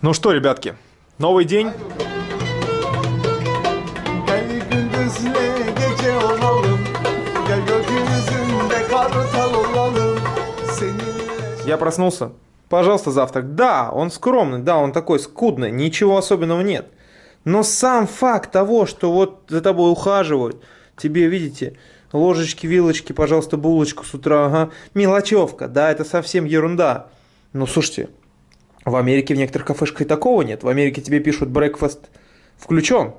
Ну что, ребятки, новый день. Я проснулся. Пожалуйста, завтрак. Да, он скромный, да, он такой скудный, ничего особенного нет. Но сам факт того, что вот за тобой ухаживают, тебе, видите, ложечки, вилочки, пожалуйста, булочку с утра, ага, мелочевка, да, это совсем ерунда. Ну, слушайте, в Америке в некоторых кафешках и такого нет. В Америке тебе пишут брекфаст включен,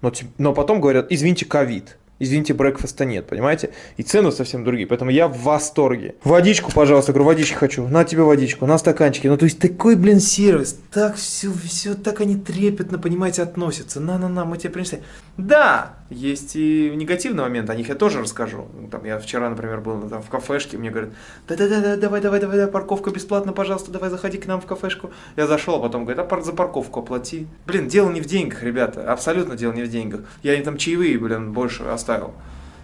но, но потом говорят, извините, ковид. Извините, брекфаста нет, понимаете? И цены совсем другие, поэтому я в восторге. Водичку, пожалуйста, говорю, водички хочу. На тебе водичку, на стаканчике. Ну, то есть такой, блин, сервис. Так все, все, так они трепетно, понимаете, относятся. На-на-на, мы тебе принесли. Да, есть и негативный момент, о них я тоже расскажу. Ну, Там, я вчера, например, был там, в кафешке, мне говорят, да-да-да, давай, давай, давай, парковка бесплатно, пожалуйста, давай, заходи к нам в кафешку. Я зашел, а потом говорит, а за парковку оплати. Блин, дело не в деньгах, ребята, абсолютно дело не в деньгах. Я им там чаевые, блин, больше оставил,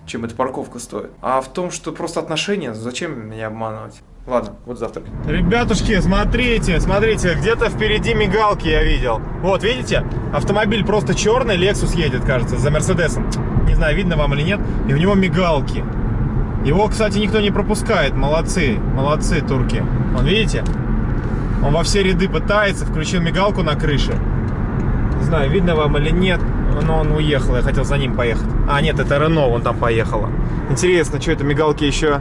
чем эта парковка стоит. А в том, что просто отношения, зачем меня обманывать? Ладно, вот завтрак. Ребятушки, смотрите, смотрите, где-то впереди мигалки я видел. Вот, видите? Автомобиль просто черный, Lexus едет, кажется, за Мерседесом. Не знаю, видно вам или нет. И у него мигалки. Его, кстати, никто не пропускает. Молодцы, молодцы турки. Вон, видите? Он во все ряды пытается, включил мигалку на крыше. Не знаю, видно вам или нет, но он уехал, я хотел за ним поехать. А, нет, это Рено, он там поехала. Интересно, что это мигалки еще,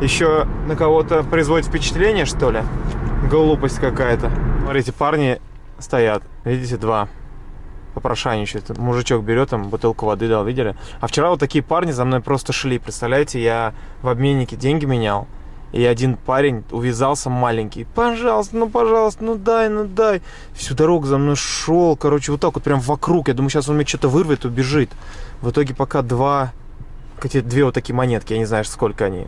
еще на кого-то производит впечатление, что ли? Глупость какая-то. Смотрите, парни стоят, видите, два попрошайничают. Мужичок берет там бутылку воды дал, видели? А вчера вот такие парни за мной просто шли, представляете, я в обменнике деньги менял, и один парень увязался маленький. Пожалуйста, ну пожалуйста, ну дай, ну дай. Всю дорогу за мной шел, короче, вот так вот прям вокруг. Я думаю, сейчас он мне что-то вырвет, убежит. В итоге пока два, какие две вот такие монетки, я не знаю, сколько они.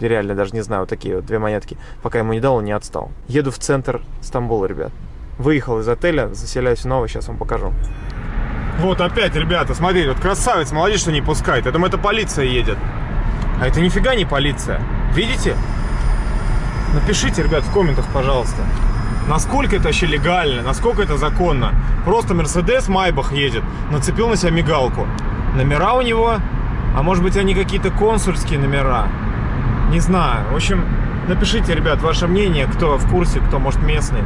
Реально даже не знаю, вот такие вот две монетки. Пока ему не дал, он не отстал. Еду в центр Стамбула, ребят. Выехал из отеля, заселяюсь новый, сейчас вам покажу. Вот опять, ребята, смотрите, вот красавец, молодец, что не пускает. Я думаю, это полиция едет. А это нифига не полиция. Видите? Напишите, ребят, в комментах, пожалуйста. Насколько это вообще легально, насколько это законно. Просто Мерседес Майбах едет, нацепил на себя мигалку. Номера у него, а может быть они какие-то консульские номера. Не знаю. В общем, напишите, ребят, ваше мнение, кто в курсе, кто, может, местный.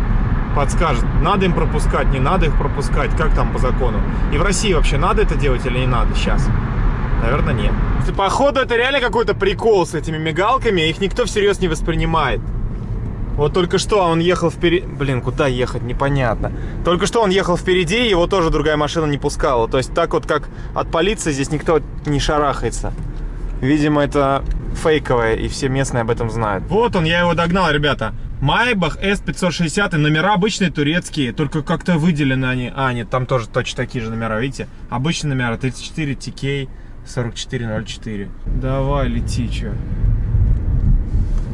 Подскажет, надо им пропускать, не надо их пропускать, как там по закону. И в России вообще надо это делать или не надо сейчас? Наверное, нет. Походу, это реально какой-то прикол с этими мигалками, их никто всерьез не воспринимает. Вот только что он ехал впереди... Блин, куда ехать, непонятно. Только что он ехал впереди, его тоже другая машина не пускала. То есть так вот, как от полиции, здесь никто не шарахается. Видимо, это фейковое, и все местные об этом знают. Вот он, я его догнал, ребята. Майбах S560, и номера обычные турецкие, только как-то выделены они. А, нет, там тоже точно такие же номера, видите? Обычные номера, 34 TK 4404. Давай, лети, чё.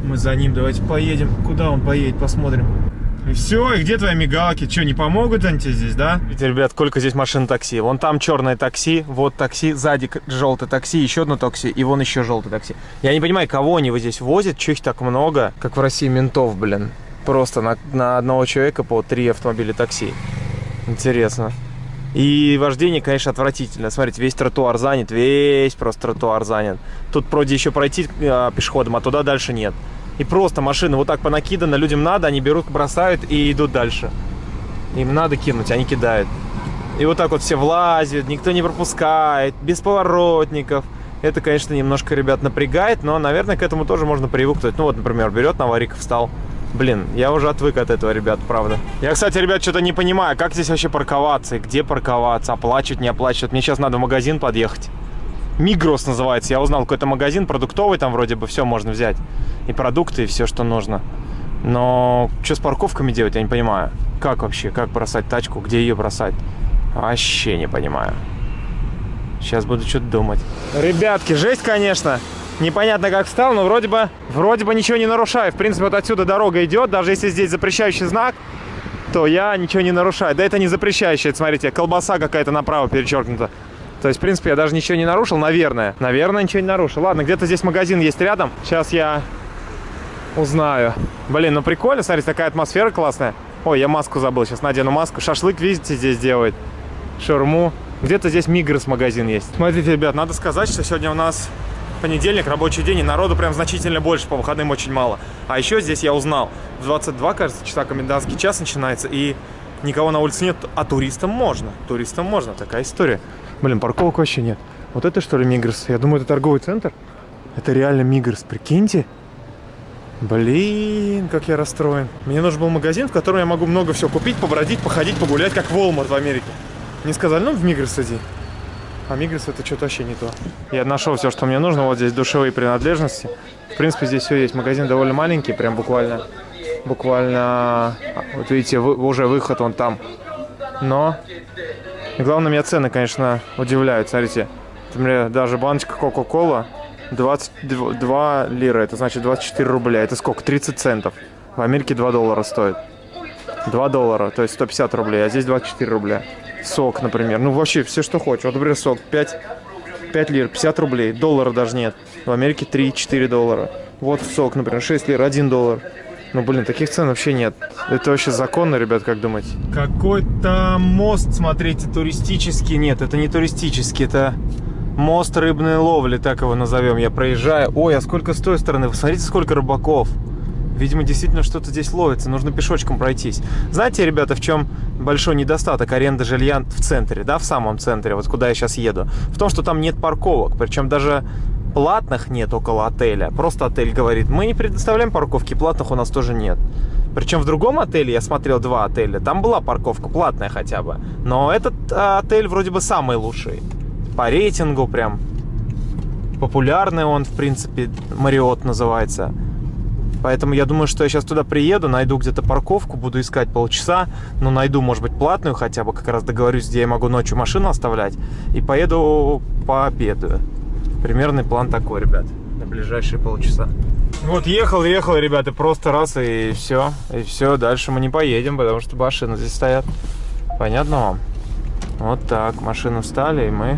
Мы за ним, давайте поедем. Куда он поедет, посмотрим. И все, и где твои мигалки? Что, не помогут они тебе здесь, да? Видите, ребят, сколько здесь машин такси. Вон там черное такси, вот такси, сзади желтое такси, еще одно такси, и вон еще желтое такси. Я не понимаю, кого они вот здесь возят, что их так много, как в России ментов, блин. Просто на, на одного человека по три автомобиля такси. Интересно. И вождение, конечно, отвратительно. Смотрите, весь тротуар занят, весь просто тротуар занят. Тут вроде еще пройти э, пешеходом, а туда дальше нет. И просто машины вот так понакиданы, людям надо, они берут, бросают и идут дальше. Им надо кинуть, они кидают. И вот так вот все влазят, никто не пропускает, без поворотников. Это, конечно, немножко ребят напрягает, но, наверное, к этому тоже можно привыкнуть. Ну вот, например, берет на аварийку, встал. Блин, я уже отвык от этого, ребят, правда. Я, кстати, ребят, что-то не понимаю, как здесь вообще парковаться, и где парковаться, оплачивать, не оплачивать. Мне сейчас надо в магазин подъехать. Мигрос называется. Я узнал какой-то магазин продуктовый, там вроде бы все можно взять. И продукты, и все, что нужно. Но что с парковками делать, я не понимаю. Как вообще, как бросать тачку, где ее бросать? Вообще не понимаю. Сейчас буду что-то думать. Ребятки, жесть, конечно. Непонятно, как встал, но вроде бы, вроде бы ничего не нарушаю. В принципе, вот отсюда дорога идет. Даже если здесь запрещающий знак, то я ничего не нарушаю. Да это не запрещающий, это, смотрите, колбаса какая-то направо перечеркнута. То есть, в принципе, я даже ничего не нарушил, наверное. Наверное, ничего не нарушил. Ладно, где-то здесь магазин есть рядом. Сейчас я узнаю. Блин, ну прикольно, смотрите, такая атмосфера классная. Ой, я маску забыл, сейчас надену маску. Шашлык, видите, здесь делает. Шаурму. Где-то здесь Мигрос магазин есть. Смотрите, ребят, надо сказать, что сегодня у нас понедельник, рабочий день, и народу прям значительно больше, по выходным очень мало. А еще здесь я узнал, в 22, кажется, часа комендантский час начинается, и никого на улице нет, а туристам можно. Туристам можно, такая история. Блин, парковок вообще нет. Вот это что ли Мигрос? Я думаю, это торговый центр. Это реально Мигрос, прикиньте. Блин, как я расстроен. Мне нужен был магазин, в котором я могу много всего купить, побродить, походить, погулять, как Walmart в Америке. Мне сказали, ну в Мигрос иди. А Мигрос это что-то вообще не то. Я нашел все, что мне нужно. Вот здесь душевые принадлежности. В принципе, здесь все есть. Магазин довольно маленький, прям буквально. Буквально. а, Вот видите, вы- уже выход он там. Но. И главное, меня цены, конечно, удивляют. Смотрите. Например, даже баночка Кока-Кола 22 лира. Это значит 24 рубля. Это сколько? 30 центов. В Америке 2 доллара стоит. 2 доллара, то есть 150 рублей, а здесь 24 рубля. Сок, например. Ну, вообще, все, что хочешь. Вот, например, сок 5, 5 лир, 50 рублей. Доллара даже нет. В Америке 3-4 доллара. Вот сок, например, 6 лир, 1 доллар. Ну, блин, таких цен вообще нет. Это вообще законно, ребят, как думаете? Какой-то мост, смотрите, туристический. Нет, это не туристический, это мост рыбной ловли, так его назовем. Я проезжаю. Ой, а сколько с той стороны? Вы смотрите, сколько рыбаков. Видимо, действительно что-то здесь ловится. Нужно пешочком пройтись. Знаете, ребята, в чем большой недостаток аренды жилья в центре, да, в самом центре, вот куда я сейчас еду? В том, что там нет парковок. Причем даже платных нет около отеля. Просто отель говорит, мы не предоставляем парковки, платных у нас тоже нет. Причем в другом отеле, я смотрел два отеля, там была парковка платная хотя бы. Но этот а, отель вроде бы самый лучший. По рейтингу прям. Популярный он, в принципе, Мариот называется. Поэтому я думаю, что я сейчас туда приеду, найду где-то парковку, буду искать полчаса, но найду, может быть, платную хотя бы, как раз договорюсь, где я могу ночью машину оставлять, и поеду пообедаю. Примерный план такой, ребят, на ближайшие полчаса. Вот ехал, ехал, ребята, просто раз и все, и все, дальше мы не поедем, потому что машины здесь стоят. Понятно вам? Вот так, машины встали, и мы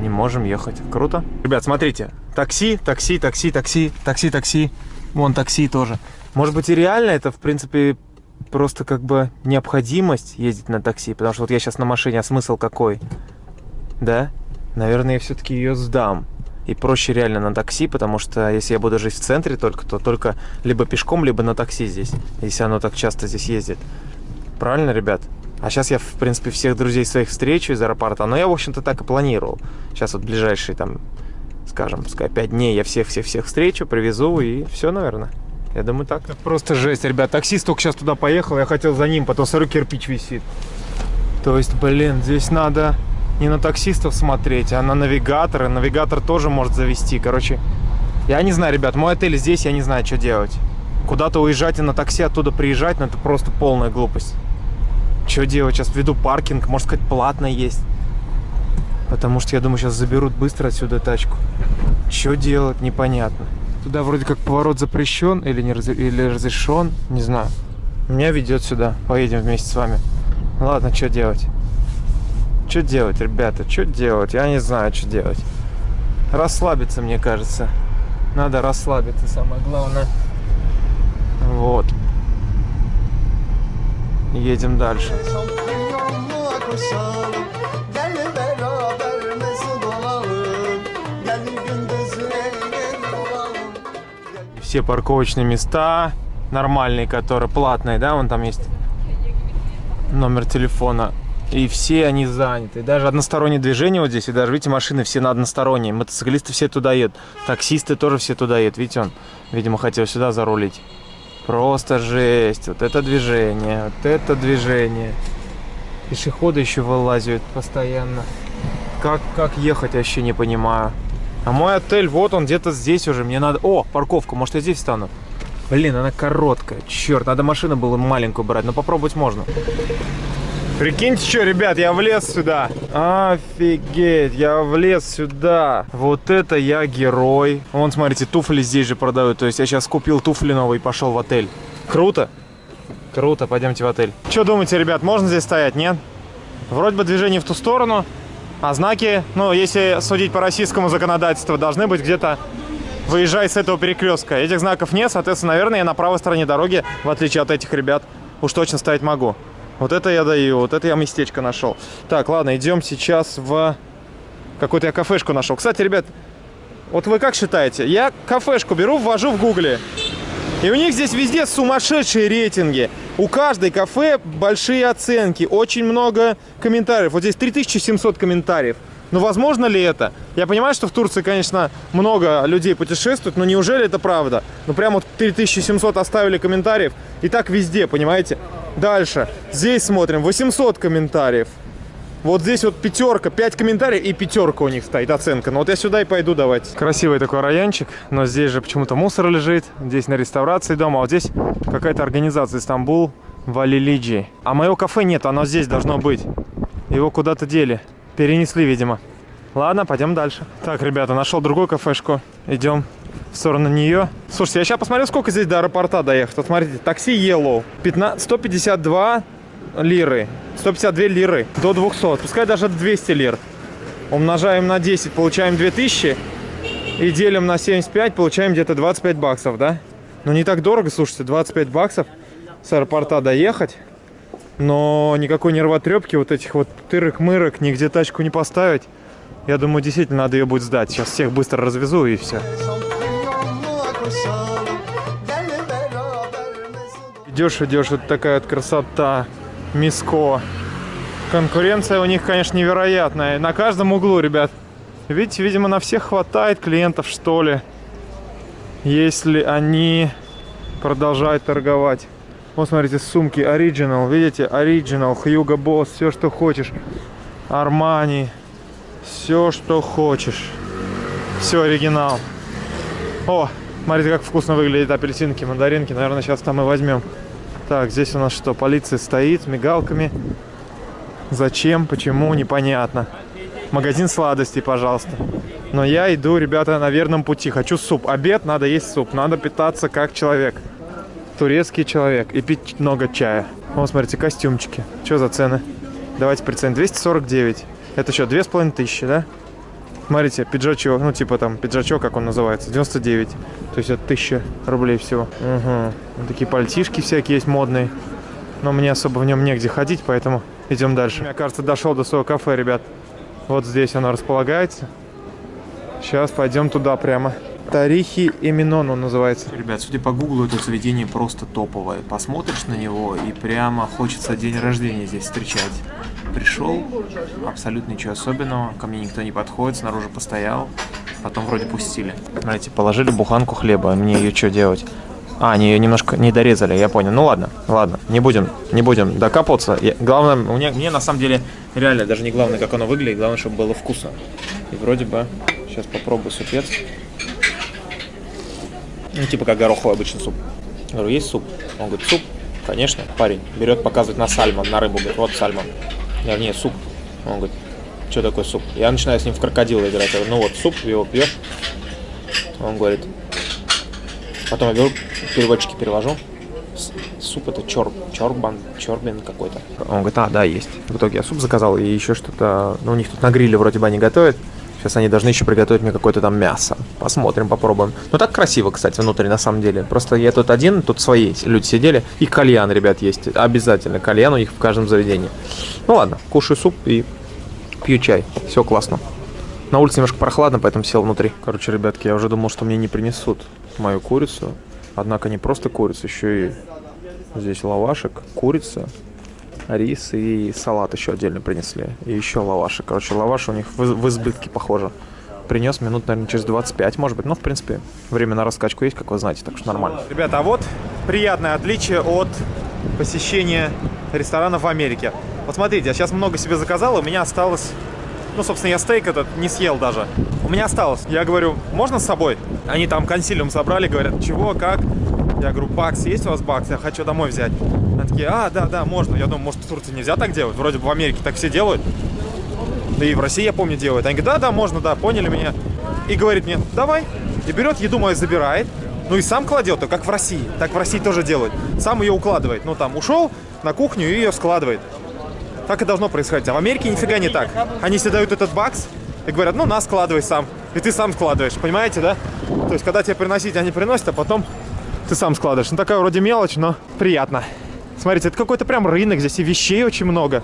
не можем ехать. Круто? Ребят, смотрите. Такси, такси, такси, такси, такси, такси. Вон такси тоже. Может быть и реально это, в принципе, просто как бы необходимость ездить на такси. Потому что вот я сейчас на машине, а смысл какой? Да? Наверное, я все-таки ее сдам. И проще реально на такси, потому что если я буду жить в центре только, то только либо пешком, либо на такси здесь. Если оно так часто здесь ездит. Правильно, ребят? А сейчас я, в принципе, всех друзей своих встречу из аэропорта. Но я, в общем-то, так и планировал. Сейчас вот ближайшие, там, скажем, пускай 5 дней я всех-всех-всех встречу, привезу и все, наверное. Я думаю, так. Это просто жесть, ребят. Таксист только сейчас туда поехал, я хотел за ним, потом смотрю, кирпич висит. То есть, блин, здесь надо не на таксистов смотреть, а на навигатора. Навигатор тоже может завести. Короче, я не знаю, ребят, мой отель здесь, я не знаю, что делать. Куда-то уезжать и на такси оттуда приезжать, ну это просто полная глупость. Что делать? Сейчас введу паркинг, может сказать, платно есть. Потому что я думаю, сейчас заберут быстро отсюда тачку. Что делать, непонятно. Туда вроде как поворот запрещен или, не разре- или разрешен, не знаю. Меня ведет сюда. Поедем вместе с вами. Ладно, что делать? Что делать, ребята? Что делать? Я не знаю, что делать. Расслабиться, мне кажется. Надо расслабиться, самое главное. Вот. Едем дальше. Все парковочные места нормальные, которые платные, да, вон там есть номер телефона. И все они заняты. Даже одностороннее движение вот здесь. И даже, видите, машины все на односторонние. Мотоциклисты все туда едут. Таксисты тоже все туда едут. Видите, он, видимо, хотел сюда зарулить. Просто жесть. Вот это движение. Вот это движение. Пешеходы еще вылазят постоянно. Как, как ехать, вообще не понимаю. А мой отель, вот он где-то здесь уже. Мне надо... О, парковка, может я здесь встану? Блин, она короткая. Черт, надо машину было маленькую брать, но попробовать можно. Прикиньте, что, ребят, я влез сюда. Офигеть, я влез сюда. Вот это я герой. Вон, смотрите, туфли здесь же продают. То есть я сейчас купил туфли новые и пошел в отель. Круто? Круто, пойдемте в отель. Что думаете, ребят, можно здесь стоять, нет? Вроде бы движение в ту сторону, а знаки, ну, если судить по российскому законодательству, должны быть где-то выезжай с этого перекрестка. Этих знаков нет, соответственно, наверное, я на правой стороне дороги, в отличие от этих ребят. уж точно ставить могу. Вот это я даю, вот это я местечко нашел. Так, ладно, идем сейчас в... Какую-то я кафешку нашел. Кстати, ребят, вот вы как считаете? Я кафешку беру, ввожу в гугле. И у них здесь везде сумасшедшие рейтинги. У каждой кафе большие оценки, очень много комментариев. Вот здесь 3700 комментариев. Но возможно ли это? Я понимаю, что в Турции, конечно, много людей путешествуют, но неужели это правда? Ну, прям вот 3700 оставили комментариев, и так везде, понимаете? Дальше. Здесь смотрим, 800 комментариев. Вот здесь вот пятерка, 5 комментариев и пятерка у них стоит оценка. Ну вот я сюда и пойду давайте. Красивый такой райончик, но здесь же почему-то мусор лежит. Здесь на реставрации дома, а вот здесь какая-то организация Стамбул Валилиджи. А моего кафе нет, оно здесь должно быть. Его куда-то дели. Перенесли, видимо. Ладно, пойдем дальше. Так, ребята, нашел другую кафешку. Идем в сторону нее. Слушайте, я сейчас посмотрю, сколько здесь до аэропорта доехать. Вот смотрите, такси Yellow. 15, 152 лиры. 152 лиры до 200. Пускай даже 200 лир. Умножаем на 10, получаем 2000. И делим на 75, получаем где-то 25 баксов, да? Ну не так дорого, слушайте, 25 баксов с аэропорта доехать. Но никакой нервотрепки, вот этих вот тырок-мырок, нигде тачку не поставить. Я думаю, действительно надо ее будет сдать. Сейчас всех быстро развезу и все. Идешь, идешь, вот такая вот красота. Миско. Конкуренция у них, конечно, невероятная. На каждом углу, ребят. Видите, видимо, на всех хватает клиентов, что ли. Если они продолжают торговать. Вот, смотрите, сумки Original. Видите, Original, Hugo Boss, все, что хочешь. Армани. Все, что хочешь. Все оригинал. О, смотрите, как вкусно выглядят апельсинки, мандаринки. Наверное, сейчас там и возьмем. Так, здесь у нас что? Полиция стоит с мигалками. Зачем, почему, непонятно. Магазин сладостей, пожалуйста. Но я иду, ребята, на верном пути. Хочу суп. Обед, надо есть суп. Надо питаться как человек. Турецкий человек. И пить много чая. Вот, смотрите, костюмчики. Что за цены? Давайте приценим. 249. Это что, 2500, да? Смотрите, пиджачок, ну типа там пиджачок, как он называется, 99. То есть это 1000 рублей всего. Угу. Вот такие пальтишки всякие есть модные. Но мне особо в нем негде ходить, поэтому идем дальше. Я, кажется, дошел до своего кафе, ребят. Вот здесь оно располагается. Сейчас пойдем туда прямо. Тарихи Эминону называется. Ребят, судя по гуглу, это заведение просто топовое. Посмотришь на него и прямо хочется день рождения здесь встречать. Пришел, абсолютно ничего особенного, ко мне никто не подходит, снаружи постоял, потом вроде пустили. Знаете, положили буханку хлеба, мне ее что делать? А, они ее немножко не дорезали, я понял. Ну ладно, ладно, не будем, не будем докапываться. Я- главное, меня, мне на самом деле реально даже не главное, как оно выглядит, главное, чтобы было вкусно. И вроде бы, сейчас попробую супец. Ну, типа как гороховый обычный суп. Говорю, есть суп? Он говорит, суп? Конечно. Парень берет, показывает на сальмон, на рыбу, говорит, вот сальмон. Я говорю, нет, суп. Он говорит, что такое суп? Я начинаю с ним в крокодила играть. Я говорю, ну вот, суп, его пьешь. Он говорит, потом я беру, переводчики перевожу. Суп это чор, чорбан, чорбин какой-то. Он говорит, а, да, есть. В итоге я суп заказал и еще что-то, ну, у них тут на гриле вроде бы они готовят. Сейчас они должны еще приготовить мне какое-то там мясо. Посмотрим, попробуем. Ну так красиво, кстати, внутри на самом деле. Просто я тут один, тут свои люди сидели. И кальян, ребят, есть. Обязательно. Кальян у них в каждом заведении. Ну ладно, кушаю суп и пью чай. Все классно. На улице немножко прохладно, поэтому сел внутри. Короче, ребятки, я уже думал, что мне не принесут мою курицу. Однако не просто курицу, еще и здесь лавашек, курица, рис и салат еще отдельно принесли. И еще лаваши. Короче, лаваш у них в, в избытке, похоже. Принес минут, наверное, через 25, может быть. Но, в принципе, время на раскачку есть, как вы знаете, так что нормально. Ребята, а вот приятное отличие от посещения ресторанов в Америке. Вот смотрите, я сейчас много себе заказал, у меня осталось... Ну, собственно, я стейк этот не съел даже. У меня осталось. Я говорю, можно с собой? Они там консилиум собрали, говорят, чего, как? Я говорю, бакс, есть у вас бакс? Я хочу домой взять. Они такие, а, да, да, можно. Я думаю, может, в Турции нельзя так делать? Вроде бы в Америке так все делают. Да и в России, я помню, делают. Они говорят, да, да, можно, да, поняли меня. И говорит мне, давай. И берет еду мою, забирает. Ну и сам кладет, как в России. Так в России тоже делают. Сам ее укладывает. Ну там ушел на кухню и ее складывает. Так и должно происходить. А в Америке нифига не так. Они себе дают этот бакс и говорят, ну на, складывай сам. И ты сам складываешь, понимаете, да? То есть, когда тебе приносить, они приносят, а потом ты сам складываешь. Ну такая вроде мелочь, но приятно. Смотрите, это какой-то прям рынок, здесь и вещей очень много.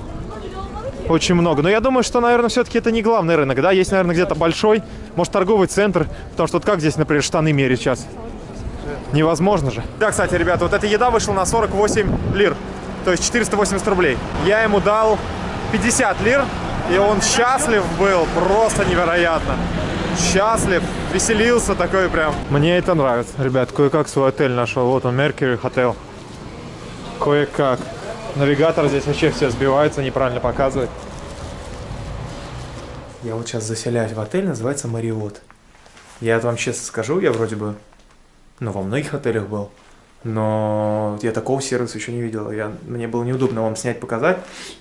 Очень много. Но я думаю, что, наверное, все-таки это не главный рынок, да? Есть, наверное, где-то большой, может, торговый центр. Потому что вот как здесь, например, штаны мерить сейчас? Невозможно же. Да, кстати, ребята, вот эта еда вышла на 48 лир. То есть 480 рублей. Я ему дал 50 лир, и он счастлив был, просто невероятно. Счастлив, веселился такой прям. Мне это нравится. Ребят, кое-как свой отель нашел. Вот он, Mercury Hotel. Кое-как. Навигатор здесь вообще все сбивается, неправильно показывает. Я вот сейчас заселяюсь в отель, называется Мариот. Я это вам честно скажу, я вроде бы, ну, во многих отелях был, но я такого сервиса еще не видел. Я, мне было неудобно вам снять, показать.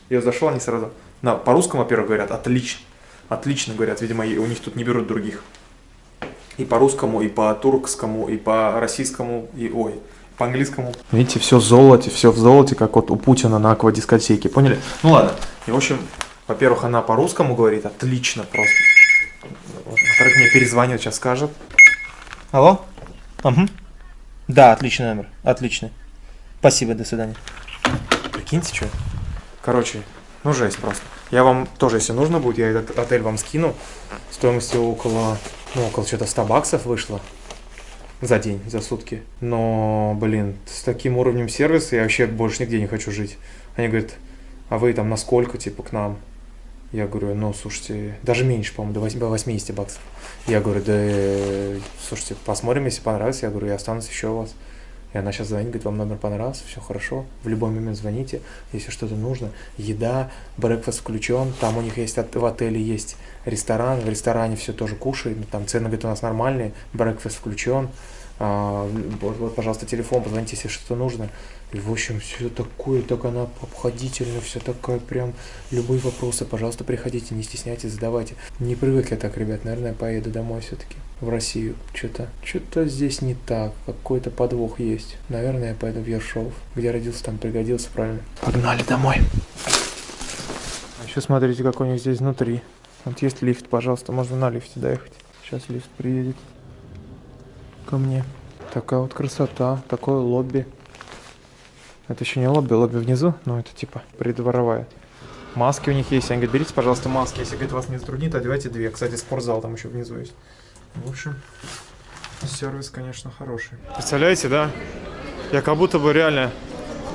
Я зашел, они сразу, на, по-русскому, во-первых, говорят, отлично. Отлично говорят, видимо, у них тут не берут других. И по-русскому, и по-туркскому, и по-российскому, и, ой, по-английскому. Видите, все в золоте, все в золоте, как вот у Путина на аквадискотеке, поняли? Ну ладно. И, в общем, во-первых, она по-русскому говорит, отлично просто. Во-вторых, мне перезвонит, сейчас скажет. Алло? Угу. Да, отличный номер, отличный. Спасибо, до свидания. Прикиньте, что. Короче, ну жесть просто. Я вам тоже, если нужно будет, я этот отель вам скину. Стоимостью около, ну, около что-то 100 баксов вышло за день, за сутки. Но, блин, с таким уровнем сервиса я вообще больше нигде не хочу жить. Они говорят, а вы там на сколько, типа, к нам? Я говорю, ну, слушайте, даже меньше, по-моему, до 8 до 80 баксов. Я говорю, да, э, слушайте, посмотрим, если понравится. Я говорю, я останусь еще у вас. И она сейчас звонит, говорит, вам номер понравился, все хорошо, в любой момент звоните, если что-то нужно. Еда, брекфаст включен, там у них есть, в отеле есть ресторан, в ресторане все тоже кушаем, там цены, говорит, у нас нормальные, брекфаст включен. А, вот, вот, пожалуйста, телефон, позвоните, если что-то нужно. И, в общем, все такое, так она обходительно, все такая прям, любые вопросы, пожалуйста, приходите, не стесняйтесь, задавайте. Не привык я так, ребят, наверное, поеду домой все-таки, в Россию. Что-то, что-то здесь не так, какой-то подвох есть. Наверное, я поеду в Ершов, где родился, там пригодился, правильно. Погнали домой. А еще смотрите, как у них здесь внутри. Вот есть лифт, пожалуйста, можно на лифте доехать. Сейчас лифт приедет ко мне. Такая вот красота, такое лобби. Это еще не лобби, лобби внизу, но это типа придворовая. Маски у них есть. Они говорят, берите, пожалуйста, маски. Если говорит, вас не затруднит, одевайте две. Кстати, спортзал там еще внизу есть. В общем, сервис, конечно, хороший. Представляете, да? Я как будто бы реально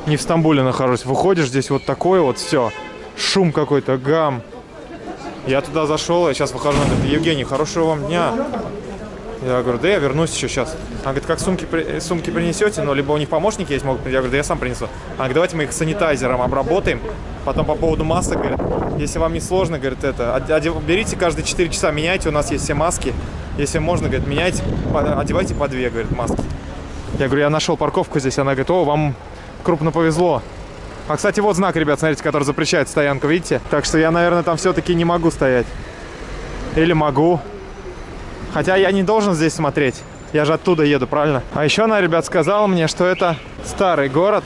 не в Стамбуле нахожусь. Выходишь, здесь вот такое вот все. Шум какой-то, гам. Я туда зашел, я сейчас выхожу, она говорит, Евгений, хорошего вам дня. Я говорю, да я вернусь еще сейчас. Она говорит, как сумки, при- сумки принесете, но либо у них помощники есть, могут. Я говорю, да я сам принесу. Она говорит, давайте мы их санитайзером обработаем. Потом по поводу масок, говорит, если вам не сложно, говорит, это, од- одев- берите каждые 4 часа, меняйте, у нас есть все маски. Если можно, говорит, меняйте, одевайте по две, говорит, маски. Я говорю, я нашел парковку здесь. Она говорит, о, вам крупно повезло. А, кстати, вот знак, ребят, смотрите, который запрещает стоянку, видите? Так что я, наверное, там все-таки не могу стоять. Или могу. Хотя я не должен здесь смотреть. Я же оттуда еду, правильно? А еще она, ребят, сказала мне, что это старый город.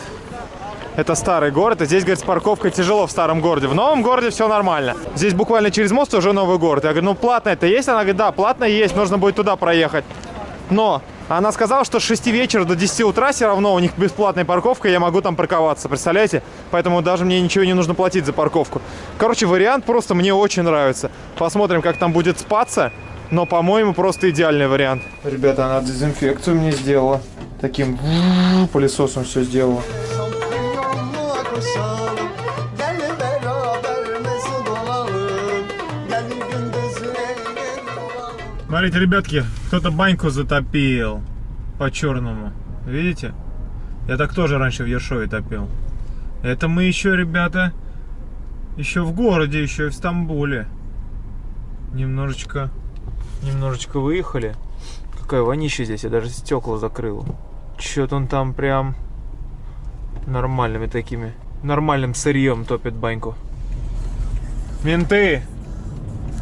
Это старый город, и здесь, говорит, с парковкой тяжело в старом городе. В новом городе все нормально. Здесь буквально через мост уже новый город. Я говорю, ну платно это есть? Она говорит, да, платно есть, нужно будет туда проехать. Но она сказала, что с 6 вечера до 10 утра все равно у них бесплатная парковка, я могу там парковаться, представляете? Поэтому даже мне ничего не нужно платить за парковку. Короче, вариант просто мне очень нравится. Посмотрим, как там будет спаться. Но, по-моему, просто идеальный вариант. Ребята, она дезинфекцию мне сделала. Таким пылесосом все сделала. Смотрите, ребятки, кто-то баньку затопил по-черному. Видите? Я так тоже раньше в Ершове топил. Это мы еще, ребята, еще в городе, еще и в Стамбуле. Немножечко, немножечко выехали. Какая вонища здесь, я даже стекла закрыл. Че-то он там прям нормальными такими, нормальным сырьем топит баньку. Менты!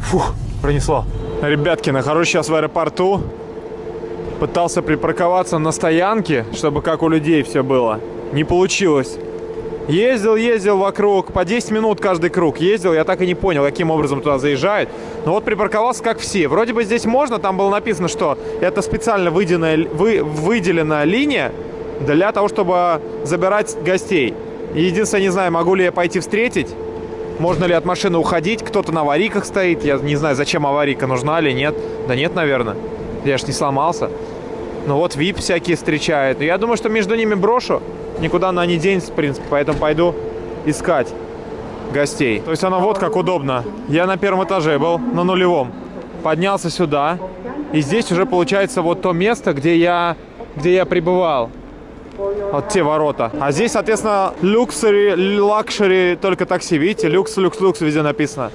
Фух, пронесло. Ребятки, нахожусь сейчас в аэропорту. Пытался припарковаться на стоянке, чтобы как у людей все было. Не получилось. Ездил, ездил вокруг, по 10 минут каждый круг ездил, я так и не понял, каким образом туда заезжает. Но вот припарковался как все. Вроде бы здесь можно, там было написано, что это специально выделенная, вы, выделенная линия для того, чтобы забирать гостей. Единственное, не знаю, могу ли я пойти встретить. Можно ли от машины уходить? Кто-то на аварийках стоит. Я не знаю, зачем аварийка нужна или нет. Да нет, наверное. Я ж не сломался. Ну вот VIP всякие встречают. Я думаю, что между ними брошу. Никуда она не денется, в принципе. Поэтому пойду искать гостей. То есть оно вот как удобно. Я на первом этаже был, на нулевом. Поднялся сюда. И здесь уже получается вот то место, где я, где я пребывал. Вот те ворота. А здесь, соответственно, luxury, luxury, только такси. Видите, люкс, люкс, люкс везде написано.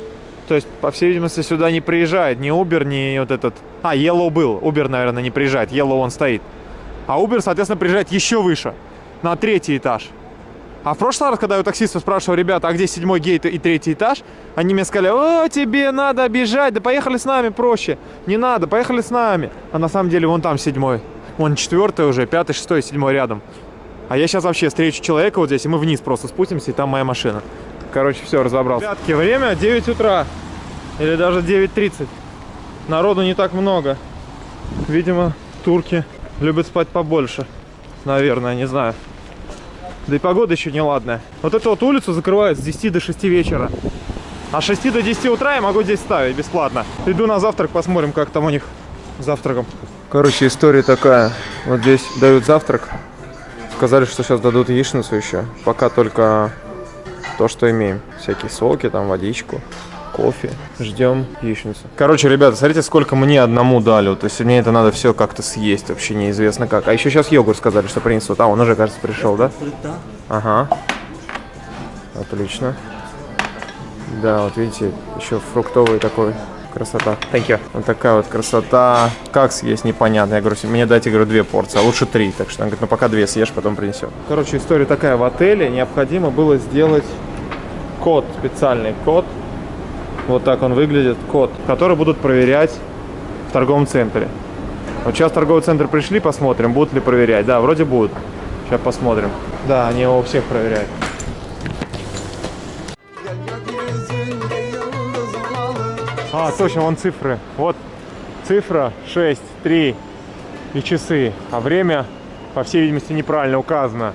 То есть, по всей видимости, сюда не приезжает ни Uber, ни вот этот... А, Yellow был. Uber, наверное, не приезжает. Yellow он стоит. А Uber, соответственно, приезжает еще выше. На третий этаж. А в прошлый раз, когда я у таксиста спрашивал, ребята, а где седьмой gate и третий этаж, они мне сказали, о, тебе надо бежать, да поехали с нами проще. Не надо, поехали с нами. А на самом деле вон там седьмой. Вон четвертый уже, пятый, шестой, седьмой рядом. А я сейчас вообще встречу человека вот здесь, и мы вниз просто спустимся, и там моя машина. Короче, все, разобрался. Ребятки, время 9 утра. Или даже 9.30. Народу не так много. Видимо, турки любят спать побольше. Наверное, не знаю. Да и погода еще не ладная. Вот эту вот улицу закрывают с 10 до 6 вечера. А с 6 до 10 утра я могу здесь ставить бесплатно. Иду на завтрак, посмотрим, как там у них завтраком. Короче, история такая. Вот здесь дают завтрак. Сказали, что сейчас дадут яичницу еще. Пока только то, что имеем. Всякие соки, там, водичку, кофе. Ждем яичницу. Короче, ребята, смотрите, сколько мне одному дали. То есть мне это надо все как-то съесть. Вообще неизвестно как. А еще сейчас йогурт сказали, что принесут. А, он уже, кажется, пришел, да? Ага. Отлично. Да, вот видите, еще фруктовый такой. Красота. Thank you. Вот такая вот красота. Как съесть, непонятно. Я говорю, мне дайте, говорю, две порции, а лучше три. Так что он говорит, ну пока две съешь, потом принесем. Короче, история такая. В отеле необходимо было сделать код, специальный код. Вот так он выглядит, код, который будут проверять в торговом центре. Вот сейчас в торговый центр пришли, посмотрим, будут ли проверять. Да, вроде будут. Сейчас посмотрим. Да, они его у всех проверяют. А, точно, вон цифры. Вот цифра 6, 3 и часы. А время, по всей видимости, неправильно указано.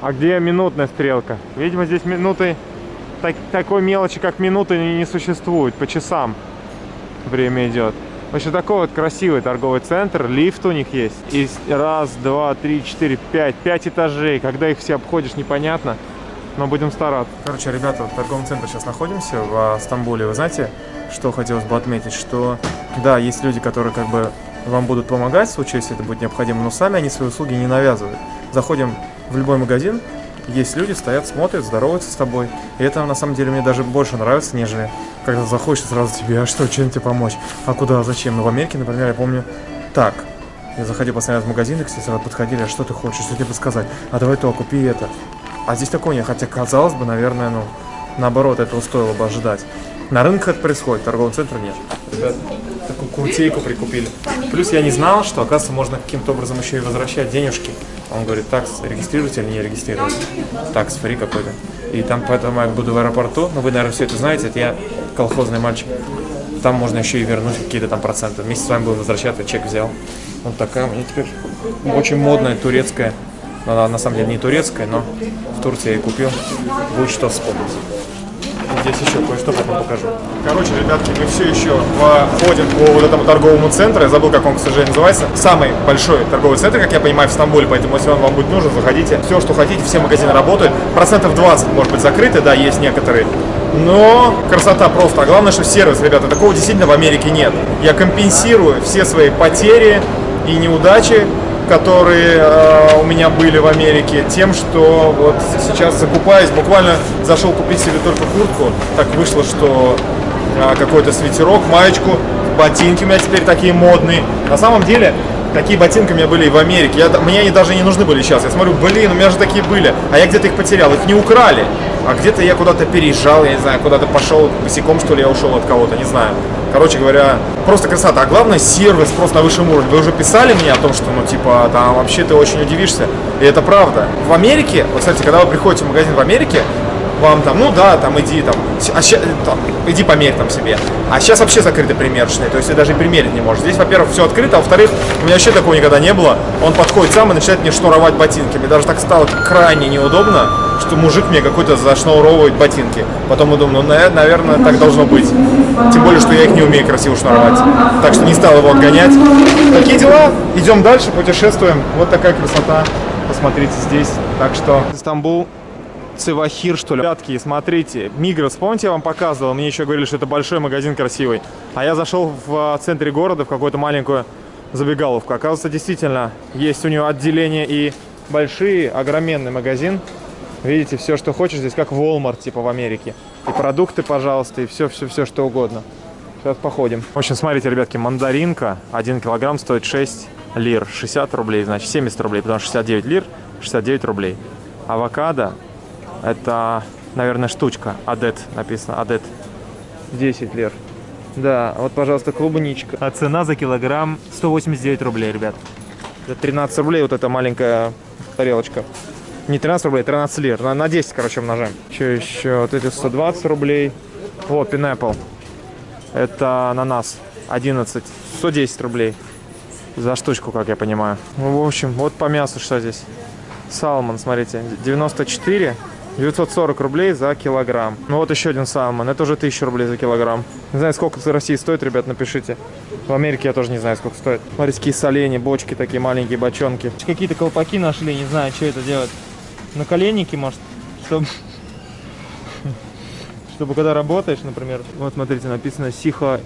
А где минутная стрелка? Видимо, здесь минуты... так- такой мелочи, как минуты, не, не существует. По часам время идет. В общем, такой вот красивый торговый центр. Лифт у них есть. И раз, два, три, четыре, пять. Пять этажей. Когда их все обходишь, непонятно. Но будем стараться. Короче, ребята, в торговом центре сейчас находимся в Стамбуле. Вы знаете, что хотелось бы отметить? Что, да, есть люди, которые как бы вам будут помогать в случае, если это будет необходимо, но сами они свои услуги не навязывают. Заходим в любой магазин, есть люди, стоят, смотрят, здороваются с тобой. И это на самом деле мне даже больше нравится, нежели когда заходишь сразу тебе, а что, чем тебе помочь? А куда, зачем? Ну, в Америке, например, я помню, так, я заходил раз в магазин, и все сразу подходили, а что ты хочешь, что тебе подсказать? А давай то, купи это. А здесь такого нет, хотя казалось бы, наверное, ну, наоборот, этого стоило бы ожидать. На рынках это происходит, в торговом центре нет. Ребят, такую куртейку прикупили. Плюс я не знал, что, оказывается, можно каким-то образом еще и возвращать денежки. Он говорит, такс, регистрируйте или не регистрируйте. Такс фри какой-то. И там, поэтому я буду в аэропорту, ну вы, наверное, все это знаете, это я колхозный мальчик. Там можно еще и вернуть какие-то там проценты. Вместе с вами буду возвращаться, чек взял. Вот такая у меня теперь очень модная турецкая. Она на самом деле не турецкая, но в Турции я ее купил. Будет что вспомнить. Здесь еще кое-что потом покажу. Короче, ребятки, мы все еще ходим по вот этому торговому центру. Я забыл, как он, к сожалению, называется. Самый большой торговый центр, как я понимаю, в Стамбуле. Поэтому, если он вам будет нужен, заходите. Все, что хотите, все магазины работают. Процентов 20, может быть, закрыты, да, есть некоторые. Но красота просто. А главное, что сервис, ребята, такого действительно в Америке нет. Я компенсирую все свои потери и неудачи которые э, у меня были в Америке, тем, что вот сейчас закупаюсь, буквально зашел купить себе только куртку, так вышло, что э, какой-то свитерок, маечку, ботинки у меня теперь такие модные. На самом деле, такие ботинки у меня были и в Америке, я, мне они даже не нужны были сейчас. Я смотрю, блин, у меня же такие были, а я где-то их потерял, их не украли. А где-то я куда-то переезжал, я не знаю, куда-то пошел босиком, что ли, я ушел от кого-то, не знаю. Короче говоря, просто красота. А главное, сервис просто на высшем уровне. Вы уже писали мне о том, что, ну, типа, там вообще ты очень удивишься. И это правда. В Америке, вот, кстати, когда вы приходите в магазин в Америке, вам там, ну да, там иди там, а ща- там, иди померь там себе. А сейчас вообще закрыты примерочные, то есть ты даже и примерить не можешь. Здесь, во-первых, все открыто, а во-вторых, у меня вообще такого никогда не было. Он подходит сам и начинает мне шнуровать ботинки. Мне даже так стало крайне неудобно. Что мужик мне какой-то зашнуровывает ботинки. Потом я думаю, ну, на- наверное, так должно быть. Тем более, что я их не умею красиво шнуровать. Так что не стал его отгонять. Такие дела. Идем дальше, путешествуем. Вот такая красота. Посмотрите здесь. Так что... Стамбул, Цивахир, что ли. Ребятки, смотрите, Мигрос, помните, я вам показывал? Мне еще говорили, что это большой магазин красивый. А я зашел в а, центре города, в какую-то маленькую забегаловку. Оказывается, действительно, есть у него отделение и большие, огроменный магазин. Видите, все, что хочешь, здесь как Walmart, типа в Америке. И продукты, пожалуйста, и все-все-все, что угодно. Сейчас походим. В общем, смотрите, ребятки, мандаринка 1 килограмм стоит 6 лир. 60 рублей, значит 70 рублей, потому что 69 лир, 69 рублей. Авокадо это, наверное, штучка. Адет написано. Адет. 10 лир. Да, вот, пожалуйста, клубничка. А цена за килограмм 189 рублей, ребят. За 13 рублей вот эта маленькая тарелочка. Не 13 рублей, 13 лир. На, на 10, короче, умножаем. Что еще? Вот эти 120 рублей. О, пинапл. Это ананас. 11. 110 рублей. За штучку, как я понимаю. Ну, в общем, вот по мясу что здесь. Салмон, смотрите, 94, 940 рублей за килограмм. Ну вот еще один салмон, это уже 1000 рублей за килограмм. Не знаю, сколько в России стоит, ребят, напишите. В Америке я тоже не знаю, сколько стоит. Смотрите, какие соленья, бочки такие маленькие, бочонки. Какие-то колпаки нашли, не знаю, что это делать. Наколенники, может, чтобы... Чтобы когда работаешь, например. Вот, смотрите, написано Сиха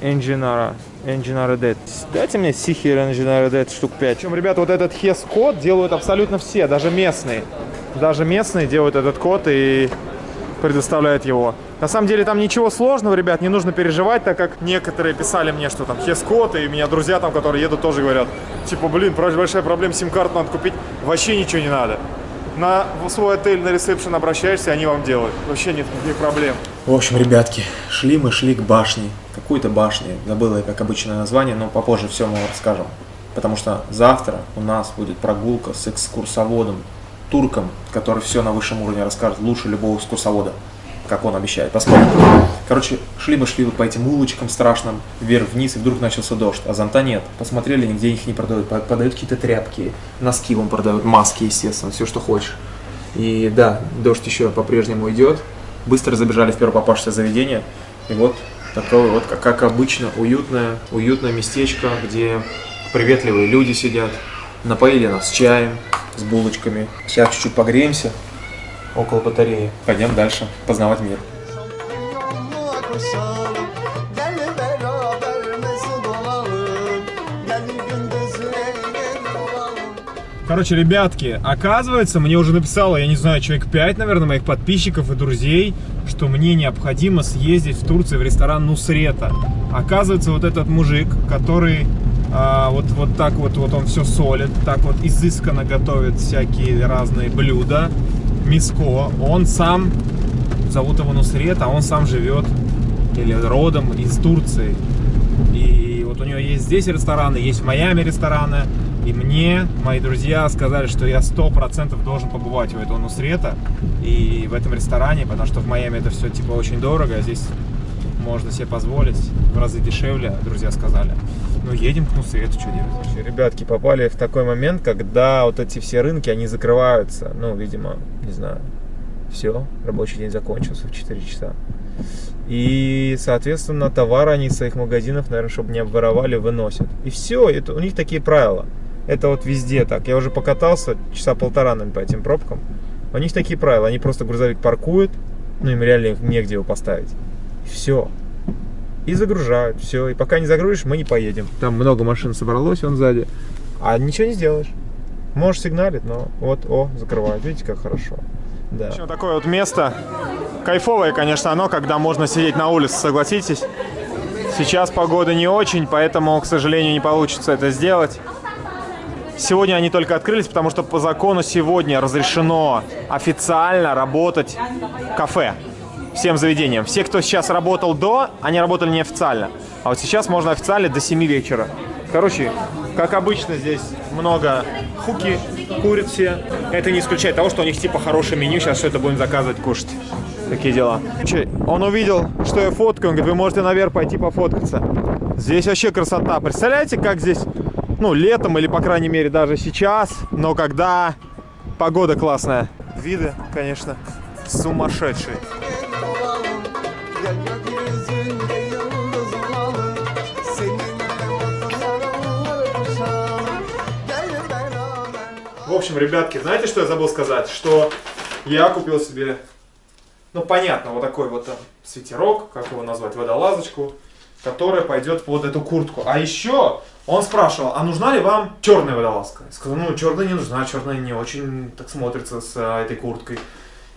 Enginara. Enginara Dead. Дайте мне Сихи Enginara Dead штук 5. Причем, ребята, вот этот HES-код делают абсолютно все, даже местные. Даже местные делают этот код и предоставляют его. На самом деле там ничего сложного, ребят, не нужно переживать, так как некоторые писали мне, что там HES-код, и у меня друзья там, которые едут, тоже говорят, типа, блин, большая проблема, сим-карту надо купить. Вообще ничего не надо. На свой отель, на ресепшн обращаешься, они вам делают. Вообще нет никаких проблем. В общем, ребятки, шли мы, шли к башне. Какой-то башне. Забыла как обычное название, но попозже все мы вам расскажем. Потому что завтра у нас будет прогулка с экскурсоводом, турком, который все на высшем уровне расскажет, лучше любого экскурсовода, как он обещает. Посмотрим. Короче, шли мы, шли вот по этим улочкам страшным, вверх-вниз, и вдруг начался дождь, а зонта нет. Посмотрели, нигде их не продают. По- Подают какие-то тряпки, носки вам продают, маски, естественно, все, что хочешь. И да, дождь еще по-прежнему идет. Быстро забежали в первое попавшееся заведение. И вот такое вот, как, как обычно, уютное, уютное местечко, где приветливые люди сидят. Напоили нас чаем с булочками. Сейчас чуть-чуть погреемся около батареи. Пойдем дальше познавать мир. Koşalım Gel beraber mesut olalım. Gel olalım. Короче, ребятки, оказывается, мне уже написало, я не знаю, человек 5, наверное, моих подписчиков и друзей, что мне необходимо съездить в Турции в ресторан Нусрета. Оказывается, вот этот мужик, который а, вот, вот так вот, вот он все солит, так вот изысканно готовит всякие разные блюда, миско, он сам, зовут его Нусрет, а он сам живет или родом из Турции. И вот у него есть здесь рестораны, есть в Майами рестораны. И мне мои друзья сказали, что я сто процентов должен побывать у этого Нусрета и в этом ресторане, потому что в Майами это все типа очень дорого, а здесь можно себе позволить в разы дешевле, друзья сказали. Ну, едем к Нусрету, что делать? Ребятки, попали в такой момент, когда вот эти все рынки, они закрываются. Ну, видимо, не знаю, все, рабочий день закончился в 4 часа. И, соответственно, товары они из своих магазинов, наверное, чтобы не обворовали, выносят. И все, это, у них такие правила. Это вот везде так. Я уже покатался часа полтора, наверное, по этим пробкам. У них такие правила. Они просто грузовик паркуют, ну им реально негде его поставить. И все. И загружают, все. И пока не загрузишь, мы не поедем. Там много машин собралось, он сзади. А ничего не сделаешь. Можешь сигналить, но вот, о, закрывают. Видите, как хорошо. Да. Еще такое вот место. Кайфовое, конечно, оно, когда можно сидеть на улице, согласитесь. Сейчас погода не очень, поэтому, к сожалению, не получится это сделать. Сегодня они только открылись, потому что по закону сегодня разрешено официально работать кафе всем заведениям. Все, кто сейчас работал до, они работали неофициально. А вот сейчас можно официально до 7 вечера. Короче, как обычно, здесь много хуки, все. Это не исключает того, что у них типа хорошее меню. Сейчас все это будем заказывать, кушать. Такие дела. Он увидел, что я фоткаю. Он говорит, вы можете наверх пойти пофоткаться. Здесь вообще красота. Представляете, как здесь, ну, летом или, по крайней мере, даже сейчас, но когда погода классная. виды, конечно, сумасшедшие. В общем, ребятки, знаете, что я забыл сказать? Что я купил себе, ну, понятно, вот такой вот там свитерок, как его назвать, водолазочку, которая пойдет под эту куртку. А еще он спрашивал, а нужна ли вам черная водолазка? Я сказал, ну, черная не нужна, черная не очень так смотрится с а, этой курткой.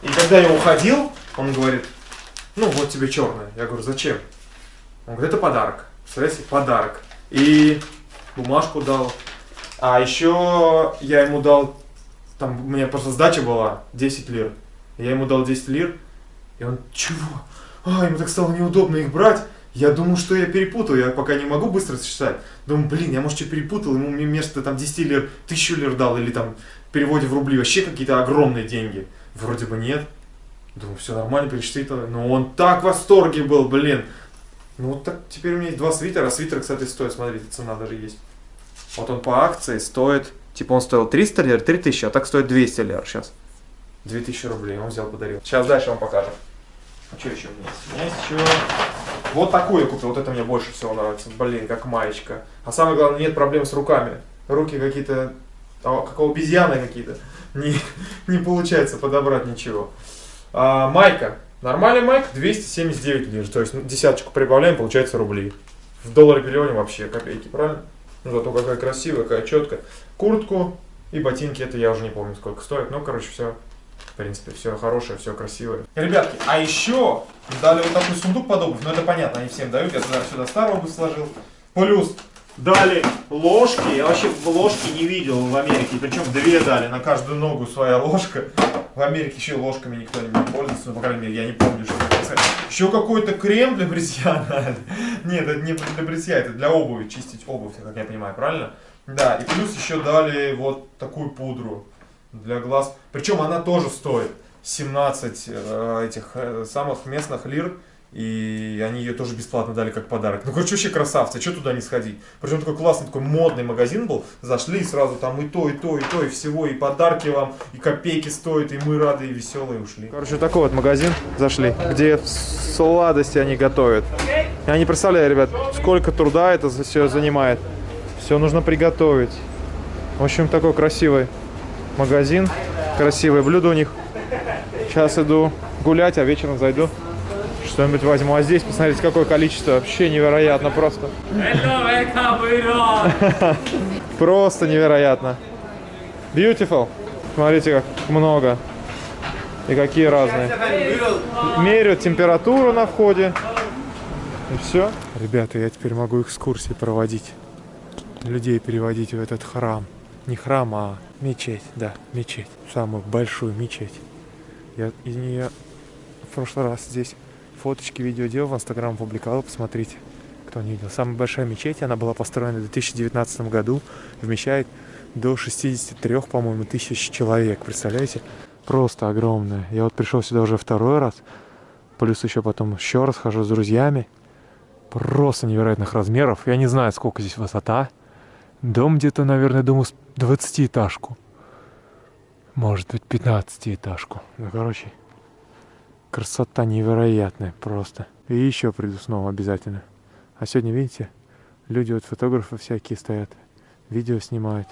И когда я уходил, он говорит, ну, вот тебе черная. Я говорю, зачем? Он говорит, это подарок. Представляете, подарок. И бумажку дал. А еще я ему дал, там у меня просто сдача была 10 лир. Я ему дал 10 лир, и он, чего? А, ему так стало неудобно их брать. Я думаю, что я перепутал, я пока не могу быстро сосчитать. Думаю, блин, я, может, что перепутал, ему вместо там 10 лир, 1000 лир дал, или там в переводе в рубли вообще какие-то огромные деньги. Вроде бы нет. Думаю, все нормально, пересчитал. Но он так в восторге был, блин. Ну вот так, теперь у меня есть два свитера. Свитер, кстати, стоит, смотрите, цена даже есть. Вот он по акции стоит, типа он стоил 300 лир, 3000, а так стоит 200 лир сейчас. 2000 рублей он взял, подарил. Сейчас дальше вам покажем. А что еще у меня есть? У меня есть еще вот такую я купил, вот это мне больше всего нравится. Блин, как маечка. А самое главное, нет проблем с руками. Руки какие-то, а, как обезьяны какие-то. Не, не получается подобрать ничего. А, майка. Нормальный майка 279 лир. То есть ну, десяточку прибавляем, получается рубли. В долларе переводим вообще копейки, правильно? Ну, зато какая красивая, какая четкая. Куртку и ботинки, это я уже не помню сколько стоит. Ну, короче, все, в принципе, все хорошее, все красивое. Ребятки, а еще дали вот такой сундук под обувь. Ну, это понятно, они всем дают. Я туда сюда старую обувь сложил. Плюс дали ложки. Я вообще ложки не видел в Америке. Причем две дали, на каждую ногу своя ложка. В Америке еще ложками никто не пользуется, ну, по крайней мере, я не помню, что. Еще какой-то крем для бритья дали. Нет, это не для бритья, это для обуви, чистить обувь, как я понимаю, правильно? Да, и плюс еще дали вот такую пудру для глаз. Причем она тоже стоит 17 э, этих э, самых местных лир. И они ее тоже бесплатно дали как подарок. Ну, короче, вообще красавцы, что туда не сходить? Причем такой классный, такой модный магазин был. Зашли и сразу там и то, и то, и то, и всего, и подарки вам, и копейки стоят, и мы рады, и веселые ушли. Короче, такой вот магазин зашли, где сладости они готовят. Я не представляю, ребят, сколько труда это все занимает. Все нужно приготовить. В общем, такой красивый магазин, красивые блюда у них. Сейчас иду гулять, а вечером зайду что-нибудь возьму. А здесь, посмотрите, какое количество. Вообще невероятно просто. Просто невероятно. Beautiful. Смотрите, как много. И какие разные. Меряют температуру на входе. И все. Ребята, я теперь могу экскурсии проводить. Людей переводить в этот храм. Не храм, а мечеть. Да, мечеть. Самую большую мечеть. Я из нее в прошлый раз здесь фоточки, видео делал, в Инстаграм публиковал, посмотрите, кто не видел. Самая большая мечеть, она была построена в 2019 году, вмещает до 63, по-моему, тысяч человек, представляете? Просто огромная. Я вот пришел сюда уже второй раз, плюс еще потом еще раз хожу с друзьями. Просто невероятных размеров. Я не знаю, сколько здесь высота. Дом где-то, наверное, думаю, 20-этажку. Может быть, 15-этажку. Ну, короче, Красота невероятная просто. И еще приду снова обязательно. А сегодня, видите, люди вот фотографы всякие стоят, видео снимают.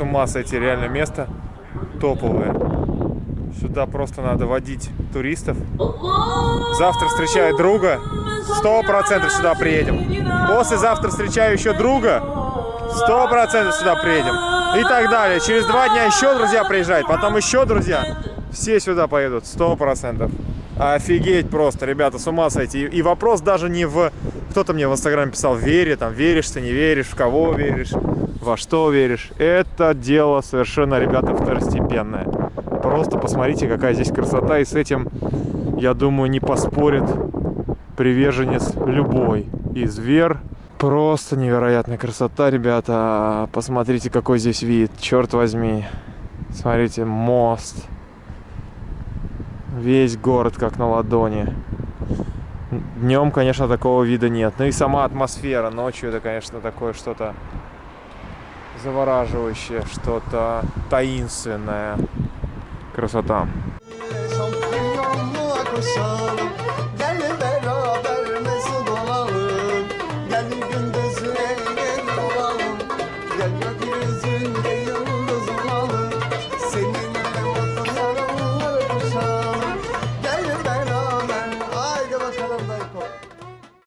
С ума сойти, реально место топовое. Сюда просто надо водить туристов. Завтра встречаю друга, сто процентов сюда приедем. Послезавтра встречаю еще друга, сто процентов сюда приедем. И так далее. Через два дня еще друзья приезжают, потом еще друзья. Все сюда поедут, сто процентов. Офигеть просто, ребята, с ума сойти. И вопрос даже не в... Кто-то мне в Инстаграме писал, вере, там, веришь ты, не веришь, в кого веришь. Во что веришь. Это дело совершенно, ребята, второстепенное. Просто посмотрите, какая здесь красота. И с этим, я думаю, не поспорит приверженец любой из вер. Просто невероятная красота, ребята. Посмотрите, какой здесь вид. Черт возьми. Смотрите, мост. Весь город как на ладони. Днем, конечно, такого вида нет. Ну и сама атмосфера ночью это, конечно, такое что-то завораживающее, что-то таинственное. Красота. Şampiyonluğa